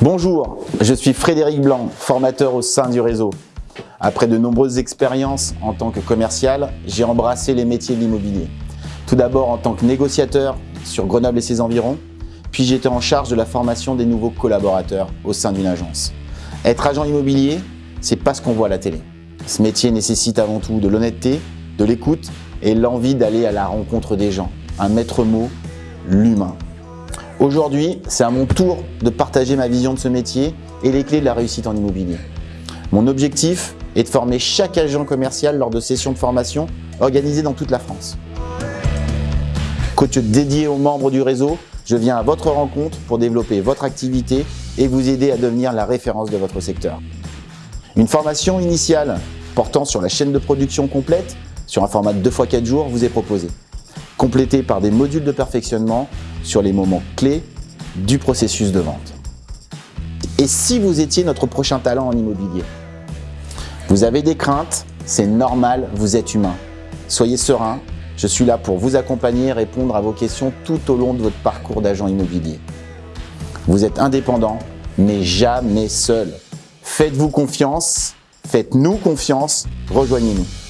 Bonjour, je suis Frédéric Blanc, formateur au sein du réseau. Après de nombreuses expériences en tant que commercial, j'ai embrassé les métiers de l'immobilier. Tout d'abord en tant que négociateur sur Grenoble et ses environs, puis j'étais en charge de la formation des nouveaux collaborateurs au sein d'une agence. Être agent immobilier, c'est pas ce qu'on voit à la télé. Ce métier nécessite avant tout de l'honnêteté, de l'écoute et l'envie d'aller à la rencontre des gens. Un maître mot, l'humain. Aujourd'hui, c'est à mon tour de partager ma vision de ce métier et les clés de la réussite en immobilier. Mon objectif est de former chaque agent commercial lors de sessions de formation organisées dans toute la France. Coach dédié aux membres du réseau, je viens à votre rencontre pour développer votre activité et vous aider à devenir la référence de votre secteur. Une formation initiale portant sur la chaîne de production complète sur un format de 2 x 4 jours vous est proposée, complétée par des modules de perfectionnement sur les moments clés du processus de vente. Et si vous étiez notre prochain talent en immobilier Vous avez des craintes, c'est normal, vous êtes humain. Soyez serein, je suis là pour vous accompagner et répondre à vos questions tout au long de votre parcours d'agent immobilier. Vous êtes indépendant, mais jamais seul. Faites-vous confiance, faites-nous confiance, rejoignez-nous.